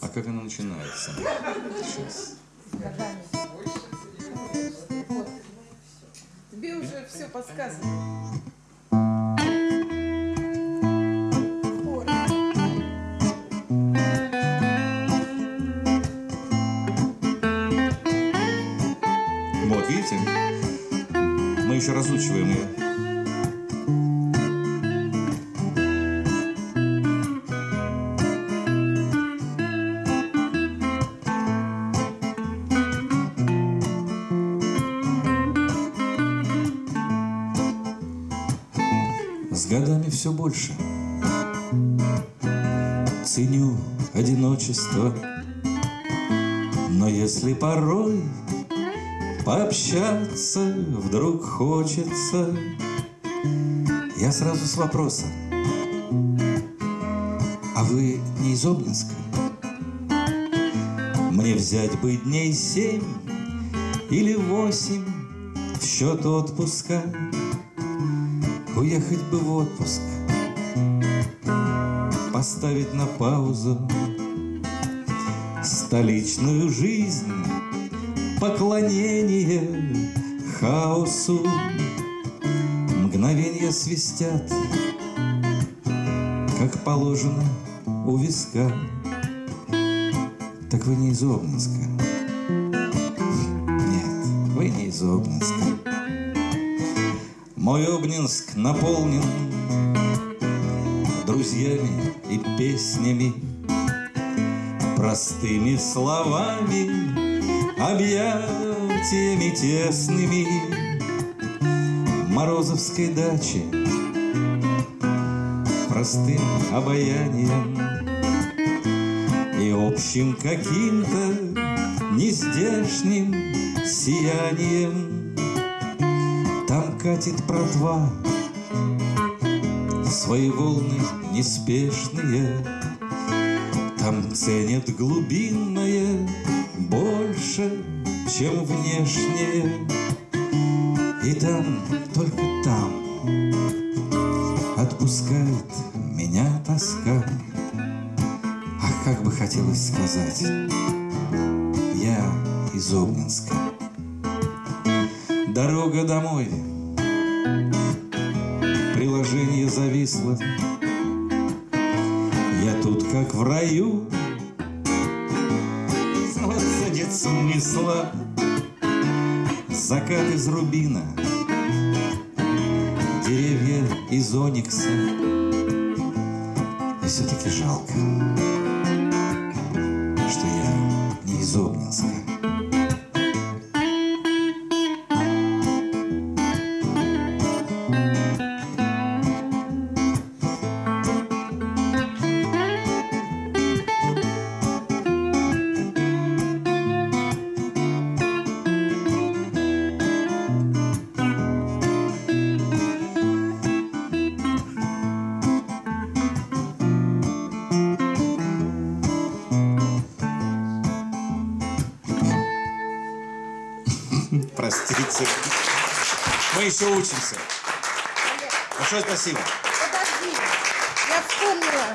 А как она начинается? Сейчас. Тебе уже все подсказано. Вот, видите? Мы еще разучиваем ее. Годами все больше. Ценю одиночество. Но если порой Пообщаться вдруг хочется Я сразу с вопросом А вы не из Обнинска? Мне взять бы дней семь или восемь В счет отпуска Уехать бы в отпуск. Поставить на паузу. Столичную жизнь. Поклонение хаосу. Мгновенья свистят. Как положено у виска. Так вы не из Обнинска. Нет, вы не из Обнинска мой Обнинск наполнен Друзьями и песнями Простыми словами Объятиями тесными. Морозовской дачи Простым обаянием И общим каким-то Нездешним сиянием катит братва Свои волны неспешные Там ценят глубинное Больше, чем внешнее. И там, только там Отпускает меня тоска. Ах, как бы хотелось сказать Я из Обнинска. Дорога домой Приложение зависло. Я тут как в раю. Вот садит смысла Закат из рубина. Деревья из оникса. И все-таки жалко Что я не из Обнинска Простите. Мы еще учимся. Большое спасибо. Подожди, я вспомнила.